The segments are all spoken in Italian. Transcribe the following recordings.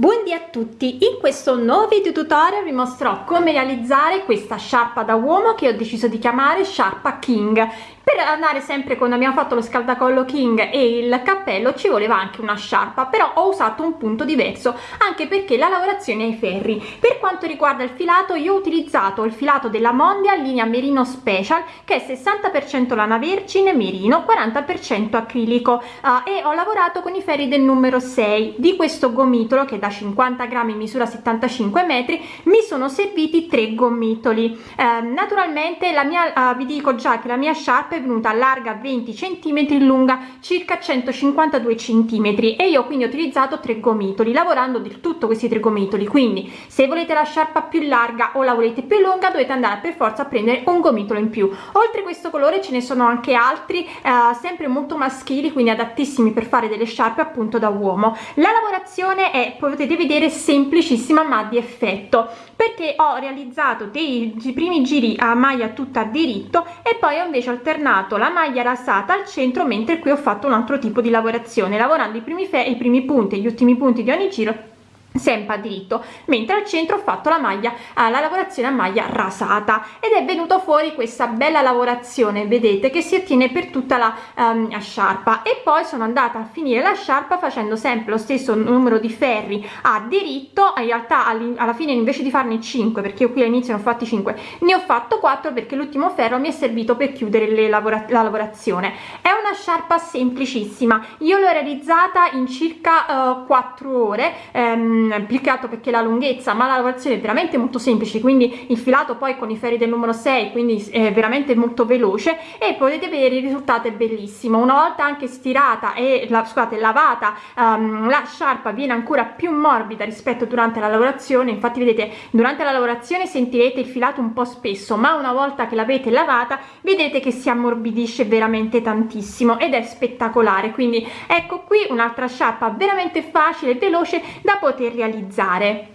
Buondì a tutti, in questo nuovo video tutorial vi mostrerò come realizzare questa sciarpa da uomo che ho deciso di chiamare sciarpa king per andare sempre quando abbiamo fatto lo scaldacollo king e il cappello ci voleva anche una sciarpa però ho usato un punto diverso anche perché la lavorazione ai ferri. Per quanto riguarda il filato io ho utilizzato il filato della mondia linea merino special che è 60 lana vergine merino 40 acrilico uh, e ho lavorato con i ferri del numero 6 di questo gomitolo che da 50 grammi misura 75 metri mi sono serviti tre gomitoli. Eh, naturalmente la mia uh, vi dico già che la mia sciarpa è venuta larga 20 centimetri lunga circa 152 centimetri. E io quindi ho utilizzato tre gomitoli lavorando del tutto questi tre gomitoli. Quindi se volete la sciarpa più larga o la volete più lunga dovete andare per forza a prendere un gomitolo in più. Oltre questo colore ce ne sono anche altri eh, sempre molto maschili quindi adattissimi per fare delle sciarpe appunto da uomo. La lavorazione è potete vedere semplicissima ma di effetto perché ho realizzato dei, primi giri a maglia tutta diritto e poi ho invece alternato la maglia rasata al centro mentre qui ho fatto un altro tipo di lavorazione lavorando i primi i primi punti e gli ultimi punti di ogni giro sempre a diritto mentre al centro ho fatto la maglia alla lavorazione a maglia rasata. Ed è venuto fuori questa bella lavorazione vedete che si ottiene per tutta la um, sciarpa. E poi sono andata a finire la sciarpa facendo sempre lo stesso numero di ferri a diritto. In realtà alla fine invece di farne 5 perché io qui all'inizio ne ho fatti 5 ne ho fatto 4 perché l'ultimo ferro mi è servito per chiudere lavora la lavorazione. È una sciarpa semplicissima. Io l'ho realizzata in circa uh, 4 ore um, applicato perché la lunghezza ma la lavorazione è veramente molto semplice quindi il filato poi con i ferri del numero 6 quindi è veramente molto veloce e potete vedere il risultato è bellissimo. Una volta anche stirata e la, scusate lavata um, la sciarpa viene ancora più morbida rispetto durante la lavorazione infatti vedete durante la lavorazione sentirete il filato un po spesso ma una volta che l'avete lavata vedete che si ammorbidisce veramente tantissimo ed è spettacolare. Quindi ecco qui un'altra sciarpa veramente facile e veloce da poter realizzare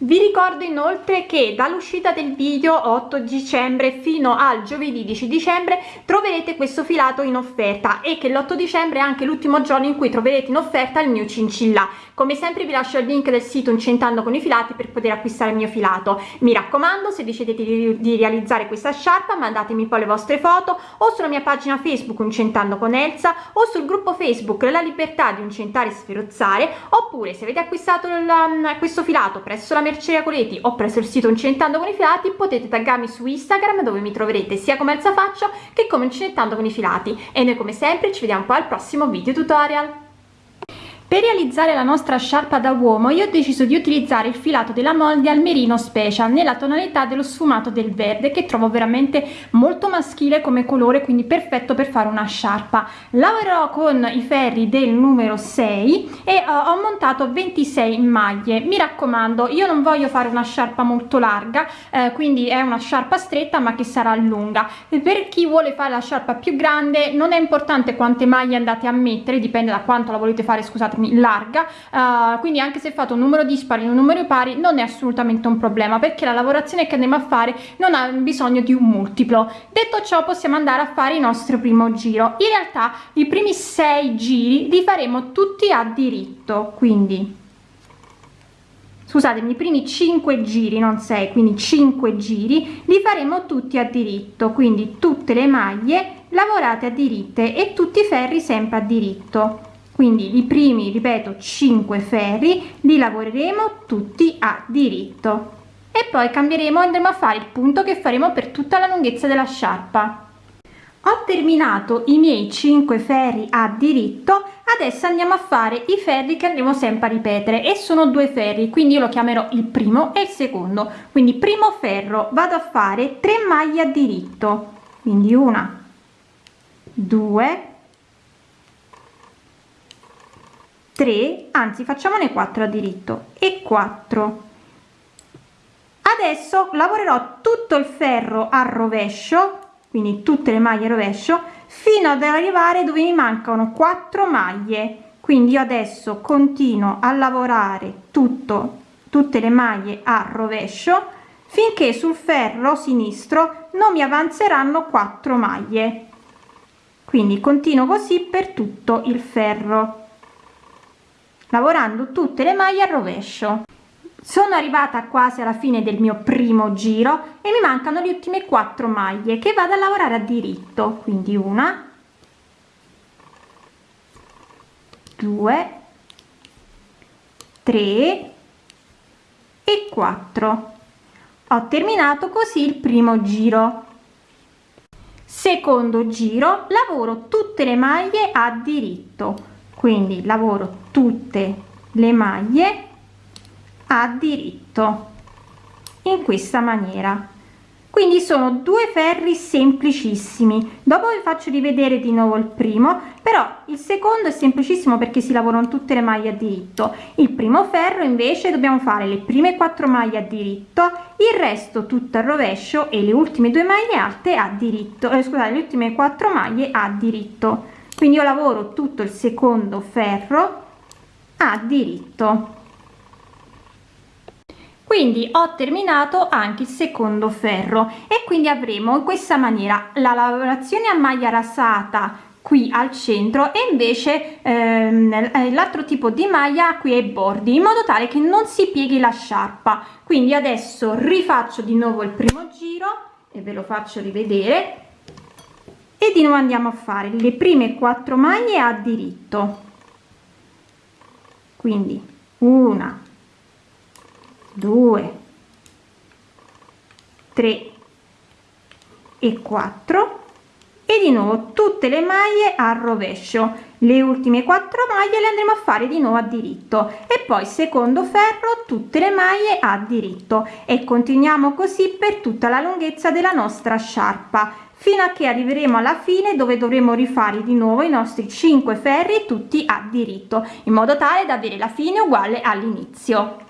vi ricordo inoltre che dall'uscita del video 8 dicembre fino al giovedì 10 dicembre troverete questo filato in offerta e che l'8 dicembre è anche l'ultimo giorno in cui troverete in offerta il mio cincilla. Come sempre vi lascio il link del sito incentando con i filati per poter acquistare il mio filato. Mi raccomando se decidete di, di realizzare questa sciarpa mandatemi poi le vostre foto o sulla mia pagina facebook incentando con Elsa o sul gruppo facebook la libertà di incentare e sferozzare oppure se avete acquistato il, questo filato presso la merceria Coleti o presso il sito Incentando con i filati potete taggarmi su Instagram dove mi troverete sia come alza faccio che come Incentando con i filati. E noi come sempre ci vediamo poi al prossimo video tutorial per realizzare la nostra sciarpa da uomo io ho deciso di utilizzare il filato della Mondial Merino Special nella tonalità dello sfumato del verde che trovo veramente molto maschile come colore quindi perfetto per fare una sciarpa. Lavorerò con i ferri del numero 6 e uh, ho montato 26 maglie. Mi raccomando io non voglio fare una sciarpa molto larga eh, quindi è una sciarpa stretta ma che sarà lunga. Per chi vuole fare la sciarpa più grande non è importante quante maglie andate a mettere dipende da quanto la volete fare scusate larga uh, quindi anche se fate un numero dispari un numero pari non è assolutamente un problema perché la lavorazione che andiamo a fare non ha bisogno di un multiplo. Detto ciò possiamo andare a fare il nostro primo giro. In realtà i primi sei giri li faremo tutti a diritto quindi. Scusatemi i primi 5 giri non 6 quindi 5 giri li faremo tutti a diritto. Quindi tutte le maglie lavorate a diritte e tutti i ferri sempre a diritto quindi i primi ripeto 5 ferri li lavoreremo tutti a diritto. E poi cambieremo andremo a fare il punto che faremo per tutta la lunghezza della sciarpa. Ho terminato i miei 5 ferri a diritto adesso andiamo a fare i ferri che andremo sempre a ripetere. E sono due ferri quindi io lo chiamerò il primo e il secondo. Quindi primo ferro vado a fare 3 maglie a diritto. Quindi una due 3 anzi facciamone 4 a diritto. E 4 adesso lavorerò tutto il ferro a rovescio quindi tutte le maglie rovescio fino ad arrivare dove mi mancano 4 maglie. Quindi io adesso continuo a lavorare tutto tutte le maglie a rovescio finché sul ferro sinistro non mi avanzeranno 4 maglie. Quindi continuo così per tutto il ferro lavorando tutte le maglie al rovescio. Sono arrivata quasi alla fine del mio primo giro e mi mancano le ultime quattro maglie che vado a lavorare a diritto. Quindi una due tre e 4 ho terminato così il primo giro. Secondo giro lavoro tutte le maglie a diritto quindi lavoro tutte le maglie a diritto in questa maniera. Quindi sono due ferri semplicissimi. Dopo vi faccio rivedere di nuovo il primo però il secondo è semplicissimo perché si lavorano tutte le maglie a diritto. Il primo ferro invece dobbiamo fare le prime quattro maglie a diritto il resto tutto al rovescio e le ultime due maglie alte a diritto eh, scusate le ultime quattro maglie a diritto quindi io lavoro tutto il secondo ferro a diritto. Quindi ho terminato anche il secondo ferro e quindi avremo in questa maniera la lavorazione a maglia rasata qui al centro e invece ehm, eh, l'altro tipo di maglia qui ai bordi in modo tale che non si pieghi la sciarpa. Quindi adesso rifaccio di nuovo il primo giro e ve lo faccio rivedere e di nuovo andiamo a fare le prime quattro maglie a diritto. Quindi una 2 3 e 4 e di nuovo tutte le maglie al rovescio. Le ultime quattro maglie le andremo a fare di nuovo a diritto. E poi secondo ferro tutte le maglie a diritto. E continuiamo così per tutta la lunghezza della nostra sciarpa fino a che arriveremo alla fine dove dovremo rifare di nuovo i nostri 5 ferri tutti a diritto in modo tale da avere la fine uguale all'inizio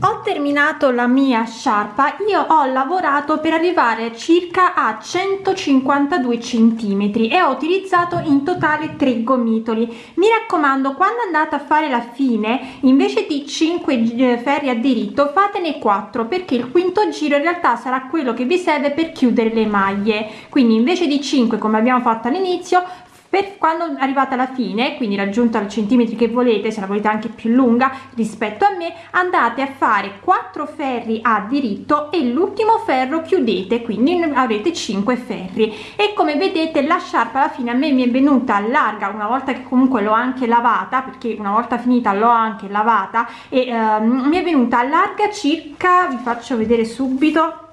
ho terminato la mia sciarpa io ho lavorato per arrivare circa a 152 centimetri e ho utilizzato in totale 3 gomitoli. Mi raccomando quando andate a fare la fine invece di 5 eh, ferri a diritto fatene 4 perché il quinto giro in realtà sarà quello che vi serve per chiudere le maglie. Quindi invece di 5 come abbiamo fatto all'inizio per quando arrivate alla fine quindi raggiunto al centimetri che volete se la volete anche più lunga rispetto a me andate a fare 4 ferri a diritto e l'ultimo ferro chiudete quindi avrete 5 ferri. E come vedete la sciarpa alla fine a me mi è venuta larga una volta che comunque l'ho anche lavata perché una volta finita l'ho anche lavata e ehm, mi è venuta larga circa vi faccio vedere subito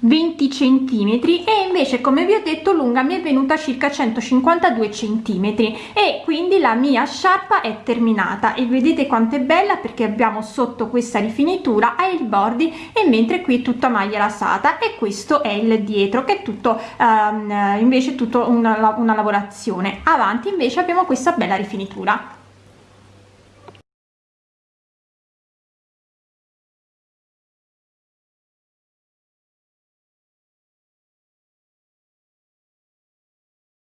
20 centimetri e invece come vi ho detto lunga mi è venuta circa 152 centimetri e quindi la mia sciarpa è terminata. E vedete quanto è bella perché abbiamo sotto questa rifinitura ai bordi e mentre qui è tutta maglia lasata e questo è il dietro che è tutto um, invece tutto una, una lavorazione. Avanti invece abbiamo questa bella rifinitura